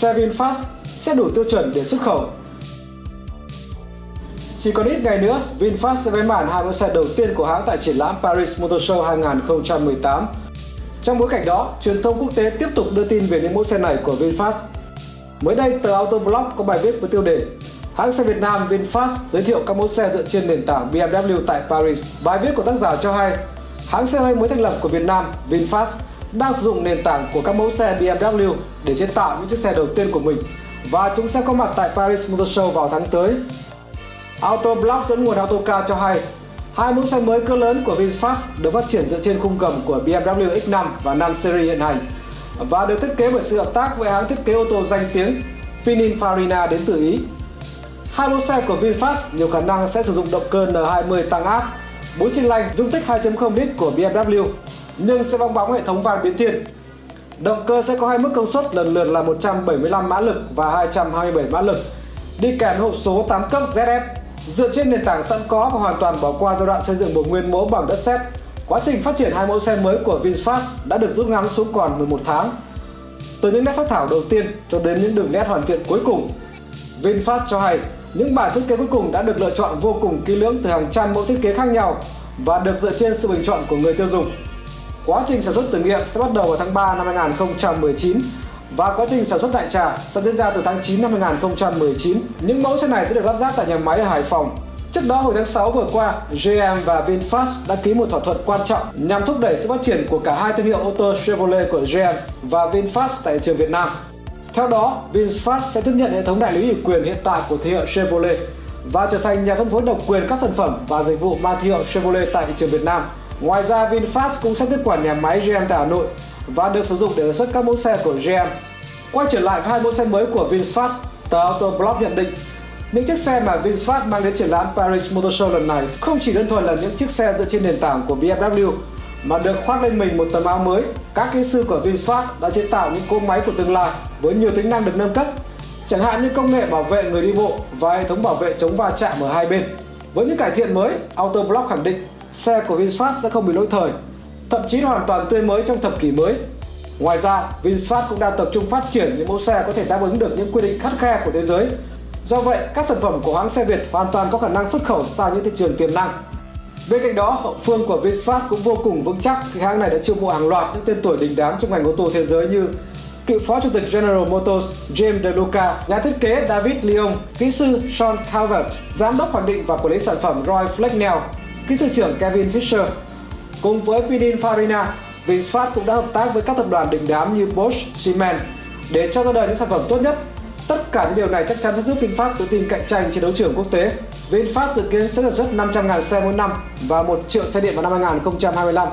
xe VinFast sẽ đủ tiêu chuẩn để xuất khẩu. Chỉ còn ít ngày nữa, VinFast sẽ bế màn hai mẫu xe đầu tiên của hãng tại triển lãm Paris Motor Show 2018. Trong bối cảnh đó, truyền thông quốc tế tiếp tục đưa tin về những mẫu xe này của VinFast. Mới đây, tờ Autoblog có bài viết với tiêu đề Hãng xe Việt Nam VinFast giới thiệu các mẫu xe dựa trên nền tảng BMW tại Paris. Bài viết của tác giả cho hay, hãng xe hơi mới thành lập của Việt Nam VinFast đang sử dụng nền tảng của các mẫu xe BMW để chế tạo những chiếc xe đầu tiên của mình và chúng sẽ có mặt tại Paris Motor Show vào tháng tới. Autoblog dẫn nguồn Autocar cho hay, hai mẫu xe mới cỡ lớn của VinFast được phát triển dựa trên khung gầm của BMW X5 và 5 series hiện hành và được thiết kế bởi sự hợp tác với hãng thiết kế ô tô danh tiếng Pininfarina đến từ Ý. Hai mẫu xe của VinFast nhiều khả năng sẽ sử dụng động cơ N20 tăng áp, 4 xi lanh dung tích 2.0 lít của BMW, nhưng sẽ bong bóng hệ thống van biến thiên. Động cơ sẽ có hai mức công suất lần lượt là 175 mã lực và 227 mã lực, đi kèm hộp số 8 cấp ZF. Dựa trên nền tảng sẵn có và hoàn toàn bỏ qua giai đoạn xây dựng bộ nguyên mẫu bằng đất sét, quá trình phát triển hai mẫu xe mới của VinFast đã được rút ngắn xuống còn 11 tháng. Từ những nét phát thảo đầu tiên cho đến những đường nét hoàn thiện cuối cùng, VinFast cho hay những bản thiết kế cuối cùng đã được lựa chọn vô cùng kỹ lưỡng từ hàng trăm mẫu thiết kế khác nhau và được dựa trên sự bình chọn của người tiêu dùng. Quá trình sản xuất thử nghiệm sẽ bắt đầu vào tháng 3 năm 2019 và quá trình sản xuất đại trà sẽ diễn ra từ tháng 9 năm 2019. Những mẫu xe này sẽ được lắp ráp tại nhà máy ở Hải Phòng. Trước đó hồi tháng 6 vừa qua, GM và VinFast đã ký một thỏa thuận quan trọng nhằm thúc đẩy sự phát triển của cả hai thương hiệu ô tô Chevrolet của GM và VinFast tại thị trường Việt Nam. Theo đó, VinFast sẽ tiếp nhận hệ thống đại lý ủy quyền hiện tại của thương hiệu Chevrolet và trở thành nhà phân phối độc quyền các sản phẩm và dịch vụ mang thương hiệu Chevrolet tại thị trường Việt Nam. Ngoài ra, VinFast cũng sẽ tiếp quản nhà máy GM tại Hà Nội và được sử dụng để sản xuất các mẫu xe của GM. Quay trở lại với hai mẫu xe mới của VinFast, tờ Autoblog nhận định những chiếc xe mà VinFast mang đến triển lãm Paris Motor Show lần này không chỉ đơn thuần là những chiếc xe dựa trên nền tảng của BMW mà được khoác lên mình một tấm áo mới. Các kỹ sư của VinFast đã chế tạo những cỗ máy của tương lai với nhiều tính năng được nâng cấp, chẳng hạn như công nghệ bảo vệ người đi bộ và hệ thống bảo vệ chống va chạm ở hai bên. Với những cải thiện mới, Autoblock khẳng định xe của VinFast sẽ không bị lỗi thời, thậm chí hoàn toàn tươi mới trong thập kỷ mới. Ngoài ra, VinFast cũng đang tập trung phát triển những mẫu xe có thể đáp ứng được những quy định khắt khe của thế giới. Do vậy, các sản phẩm của hãng xe Việt hoàn toàn có khả năng xuất khẩu sang những thị trường tiềm năng. Bên cạnh đó, hậu phương của VinFast cũng vô cùng vững chắc khi hãng này đã chiêu mộ hàng loạt những tên tuổi đình đám trong ngành ô tô thế giới như cựu phó chủ tịch General Motors James DeLuca, nhà thiết kế David Lyon, kỹ sư Sean Calvert, giám đốc hoạch định và quản lý sản phẩm Roy Flecknell, kỹ sư trưởng Kevin Fisher. Cùng với Pininfarina, VinFast cũng đã hợp tác với các tập đoàn đình đám như Bosch, Siemens để cho ra đời những sản phẩm tốt nhất. Tất cả những điều này chắc chắn sẽ giúp VinFast tự tin cạnh tranh trên đấu trường quốc tế. VinFast dự kiến sẽ sản xuất 500.000 xe mỗi năm và 1 triệu xe điện vào năm 2025.